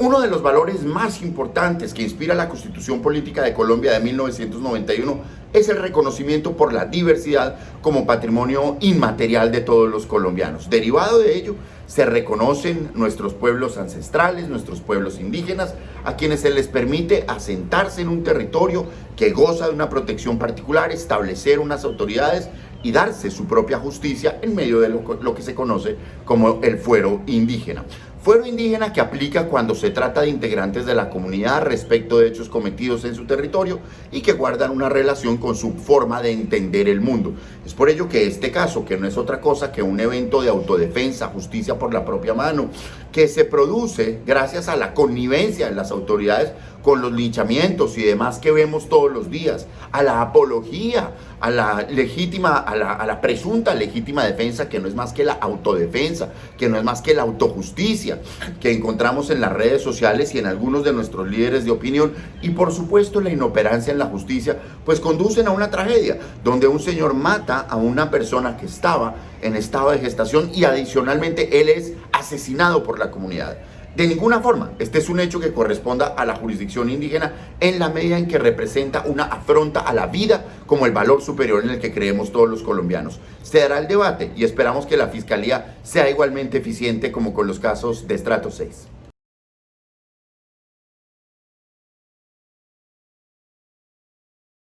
Uno de los valores más importantes que inspira la Constitución Política de Colombia de 1991 es el reconocimiento por la diversidad como patrimonio inmaterial de todos los colombianos. Derivado de ello, se reconocen nuestros pueblos ancestrales, nuestros pueblos indígenas, a quienes se les permite asentarse en un territorio que goza de una protección particular, establecer unas autoridades y darse su propia justicia en medio de lo, lo que se conoce como el fuero indígena. Fuero indígena que aplica cuando se trata de integrantes de la comunidad respecto de hechos cometidos en su territorio y que guardan una relación con su forma de entender el mundo. Es por ello que este caso, que no es otra cosa que un evento de autodefensa, justicia por la propia mano, que se produce gracias a la connivencia de las autoridades con los linchamientos y demás que vemos todos los días, a la apología, a la legítima, a la, presunta legítima defensa, que no es más que la autodefensa, que no es más que la autojusticia, que encontramos en las redes sociales y en algunos de nuestros líderes de opinión y por supuesto la inoperancia en la justicia pues conducen a una tragedia donde un señor mata a una persona que estaba en estado de gestación y adicionalmente él es asesinado por la comunidad. De ninguna forma, este es un hecho que corresponda a la jurisdicción indígena en la medida en que representa una afronta a la vida como el valor superior en el que creemos todos los colombianos. Se dará el debate y esperamos que la Fiscalía sea igualmente eficiente como con los casos de Estrato 6.